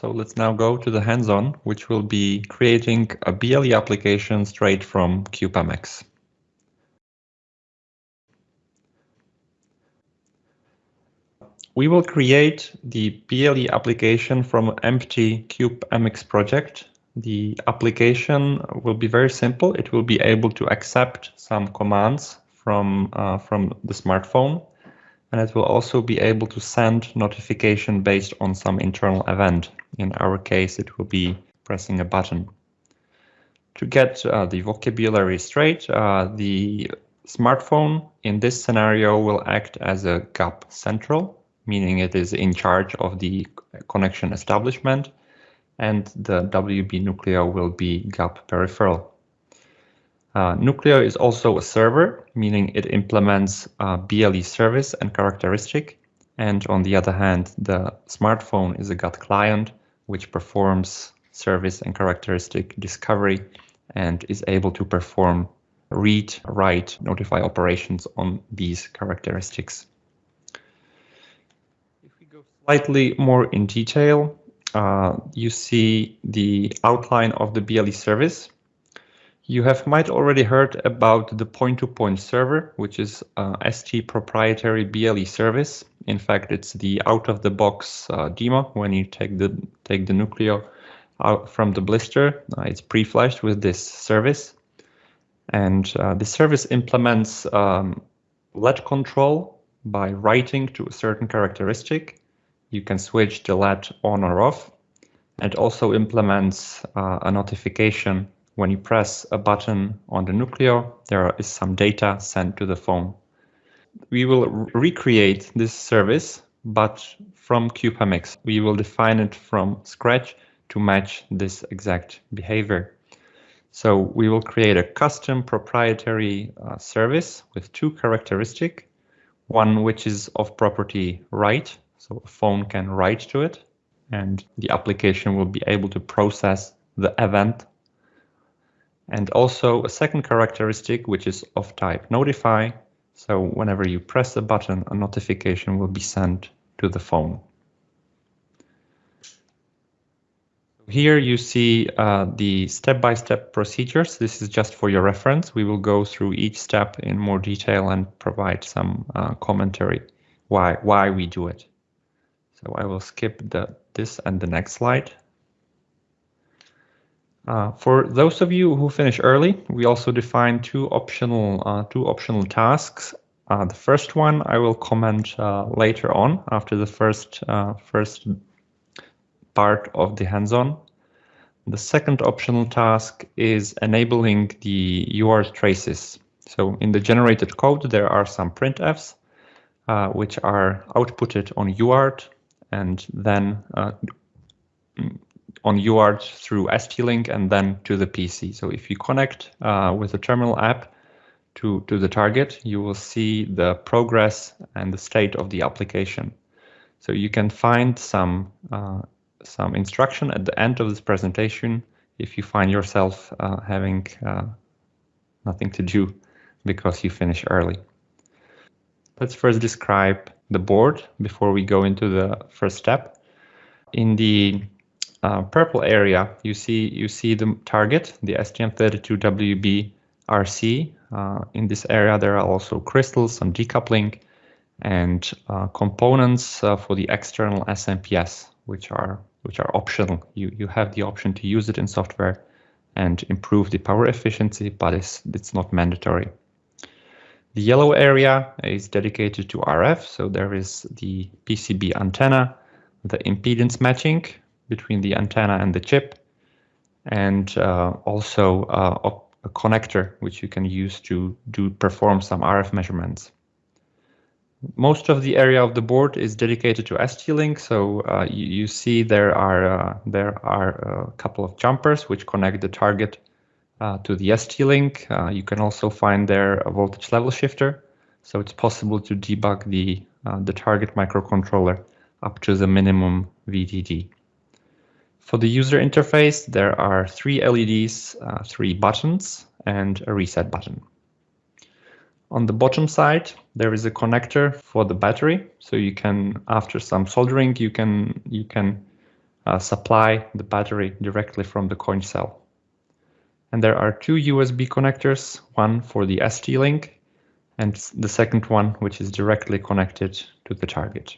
So let's now go to the hands-on, which will be creating a BLE application straight from CubeMX. We will create the BLE application from an empty CubeMX project. The application will be very simple. It will be able to accept some commands from, uh, from the smartphone and it will also be able to send notification based on some internal event. In our case, it will be pressing a button. To get uh, the vocabulary straight, uh, the smartphone in this scenario will act as a GAP central, meaning it is in charge of the connection establishment, and the WB Nucleo will be GAP peripheral. Uh, Nucleo is also a server, meaning it implements uh, BLE service and characteristic. And on the other hand, the smartphone is a GATT client, which performs service and characteristic discovery and is able to perform read, write, notify operations on these characteristics. If we go slightly more in detail, uh, you see the outline of the BLE service. You have might already heard about the point-to-point -point server, which is uh, ST proprietary BLE service. In fact, it's the out-of-the-box uh, demo when you take the take the Nucleo out from the blister. Uh, it's pre-flashed with this service, and uh, the service implements um, LED control by writing to a certain characteristic. You can switch the LED on or off, and also implements uh, a notification when you press a button on the Nucleo, there is some data sent to the phone. We will recreate this service, but from CubeMX. We will define it from scratch to match this exact behavior. So we will create a custom proprietary uh, service with two characteristics. One which is of property write, so a phone can write to it, and the application will be able to process the event and also a second characteristic, which is of type notify. So whenever you press a button, a notification will be sent to the phone. Here you see uh, the step-by-step -step procedures. This is just for your reference. We will go through each step in more detail and provide some uh, commentary why why we do it. So I will skip the this and the next slide. Uh, for those of you who finish early, we also define two optional uh, two optional tasks. Uh, the first one I will comment uh, later on after the first uh, first part of the hands-on. The second optional task is enabling the UART traces. So in the generated code, there are some printfs uh, which are outputted on UART and then on UART through ST-Link and then to the PC. So if you connect uh, with the terminal app to, to the target, you will see the progress and the state of the application. So you can find some, uh, some instruction at the end of this presentation if you find yourself uh, having uh, nothing to do because you finish early. Let's first describe the board before we go into the first step. In the uh, purple area, you see you see the target, the STM32WB RC. Uh, in this area, there are also crystals, some decoupling, and uh, components uh, for the external SMPS, which are which are optional. You you have the option to use it in software and improve the power efficiency, but it's it's not mandatory. The yellow area is dedicated to RF, so there is the PCB antenna, the impedance matching, between the antenna and the chip, and uh, also uh, a connector which you can use to do perform some RF measurements. Most of the area of the board is dedicated to ST-Link, so uh, you, you, see there are uh, there are a couple of jumpers which connect the target uh, to the ST-Link. Uh, you can also find there a voltage level shifter, so it's possible to debug the the target microcontroller up to the minimum VDD. For the user interface, there are three LEDs, uh, three buttons, and a reset button. On the bottom side, there is a connector for the battery. So you can, after some soldering, you can you can uh, supply the battery directly from the coin cell. And there are two USB connectors, one for the ST-Link and the second one which is directly connected to the target.